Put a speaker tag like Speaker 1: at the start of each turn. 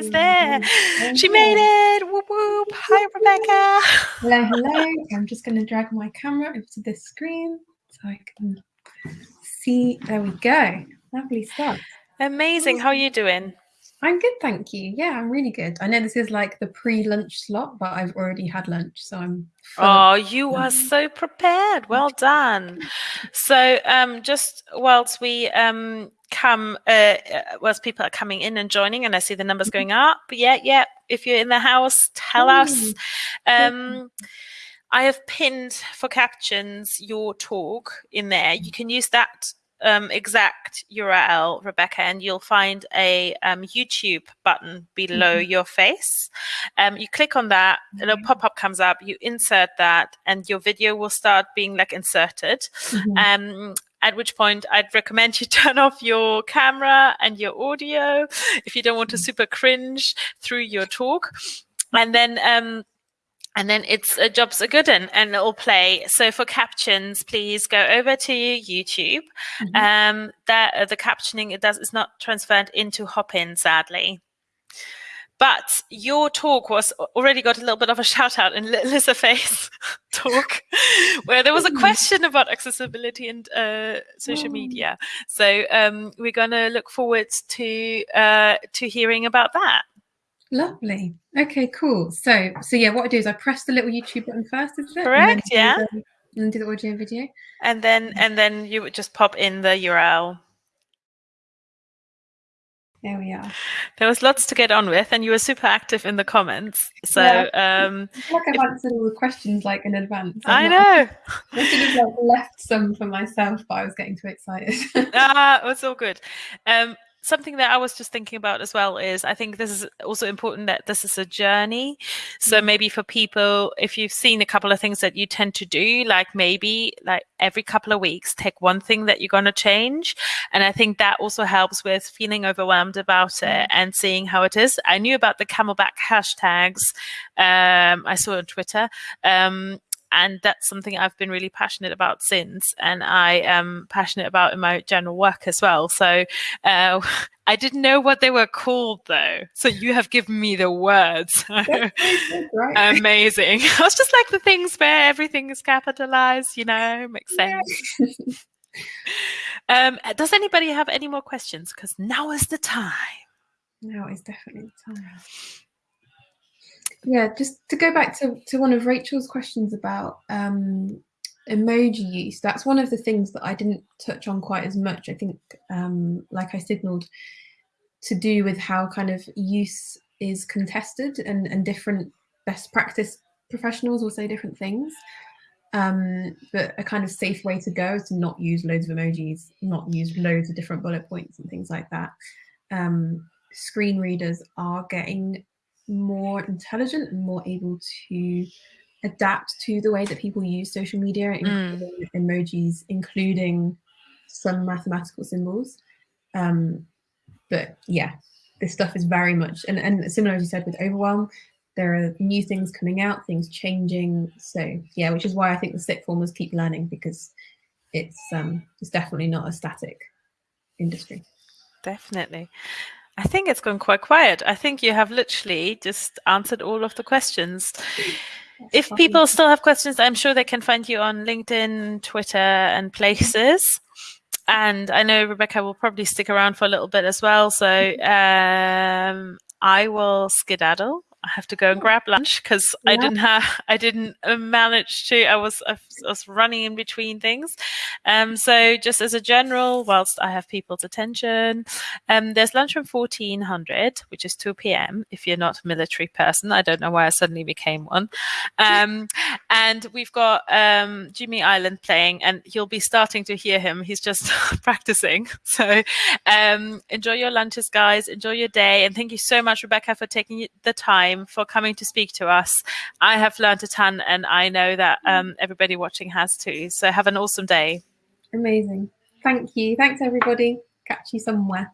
Speaker 1: is there. She made it. Whoop whoop. Hi, Rebecca.
Speaker 2: Hello, hello. I'm just going to drag my camera over to this screen so I can see. There we go. Lovely stuff.
Speaker 1: Amazing. How are you doing?
Speaker 2: I'm good, thank you. Yeah, I'm really good. I know this is like the pre-lunch slot, but I've already had lunch, so I'm.
Speaker 1: Oh, you are so prepared. Well done. So, um, just whilst we um come, uh, whilst people are coming in and joining, and I see the numbers
Speaker 2: Mm-hmm.
Speaker 1: going up. But Yeah, yeah. If you're in the house, tell us. Um, I have pinned for captions your talk in there. You can use that um, exact URL, Rebecca, and you'll find a um, YouTube button below
Speaker 2: Mhm.
Speaker 1: your face. Um, you click on that, a little
Speaker 2: Okay.
Speaker 1: pop up comes up, you insert that, and your video will start being like inserted.
Speaker 2: Mhm.
Speaker 1: Um, at which point, I'd recommend you turn off your camera and your audio if you don't want to super cringe through your talk. And then um, and then it's a jobs a good and, and it'll play. So for captions, please go over to YouTube.
Speaker 2: Mhm.
Speaker 1: Um, that uh, the captioning it does is not transferred into Hopin, sadly. But your talk was already got a little bit of a shout out in Li- Lisa Faye's talk, where there was a
Speaker 2: Mm.
Speaker 1: question about accessibility and uh, social
Speaker 2: Oh.
Speaker 1: media. So um, we're going to look forward to uh, to hearing about that.
Speaker 2: Lovely. Okay, cool. So, so yeah, what I do is I press the little YouTube button first, is it?
Speaker 1: Correct, yeah.
Speaker 2: do the, and then do the audio and video.
Speaker 1: And then and then you would just pop in the URL.
Speaker 2: There we are.
Speaker 1: There was lots to get on with, and you were super active in the comments. So
Speaker 2: Yeah.
Speaker 1: um,
Speaker 2: I feel like I've
Speaker 1: If-
Speaker 2: answered all the questions like in advance.
Speaker 1: I
Speaker 2: I'm not-
Speaker 1: know.
Speaker 2: I should have like left some for myself, but I was getting too excited.
Speaker 1: ah, it's all good. Um, something that I was just thinking about as well is I think this is also important that this is a journey. So
Speaker 2: Mm.
Speaker 1: maybe for people, if you've seen a couple of things that you tend to do, like maybe like every couple of weeks, take one thing that you're going to change. And I think that also helps with feeling overwhelmed about it and seeing how it is. I knew about the camelback hashtags. Um, I saw on Twitter. Um, and that's something I've been really passionate about since, and I am passionate about in my general work as well. So uh, I didn't know what they were called though. So you have given me the words.
Speaker 2: right.
Speaker 1: Amazing. I was just like the things where everything is capitalized, you know, makes
Speaker 2: Yeah.
Speaker 1: sense. Um, does anybody have any more questions? Because now is the time.
Speaker 2: Now is definitely the time. Yeah, just to go back to, to one of Rachel's questions about um, emoji use, that's one of the things that I didn't touch on quite as much. I think, um, like I signaled, to do with how kind of use is contested and, and different best practice professionals will say different things. Um, but a kind of safe way to go is to not use loads of emojis, not use loads of different bullet points and things like that. Um, screen readers are getting more intelligent and more able to adapt to the way that people use social media, including emojis, including some mathematical symbols. Um, but yeah, this stuff is very much and, and similar as you said with overwhelm, there are new things coming out, things changing. So yeah, which is why I think the sick formers keep learning because it's um it's definitely not a static industry.
Speaker 1: Definitely. I think it's gone quite quiet. I think you have literally just answered all of the questions. If people still have questions, I'm sure they can find you on LinkedIn, Twitter, and places. And I know Rebecca will probably stick around for a little bit as well. So um, I will skedaddle. I have to go and grab lunch because I didn't have, I didn't uh, manage to. I was, I was running in between things. Um, so just as a general, whilst I have people's attention, um, there's lunch from 1400, which is 2 p.m. If you're not a military person, I don't know why I suddenly became one. Um, and we've got um, Jimmy Island playing, and you'll be starting to hear him. He's just practicing. So um, enjoy your lunches, guys. Enjoy your day, and thank you so much, Rebecca, for taking the time for coming to speak to us. I have learned a ton, and I know that um, everybody watching has too. So have an awesome day.
Speaker 2: Amazing. Thank you. Thanks everybody. Catch you somewhere.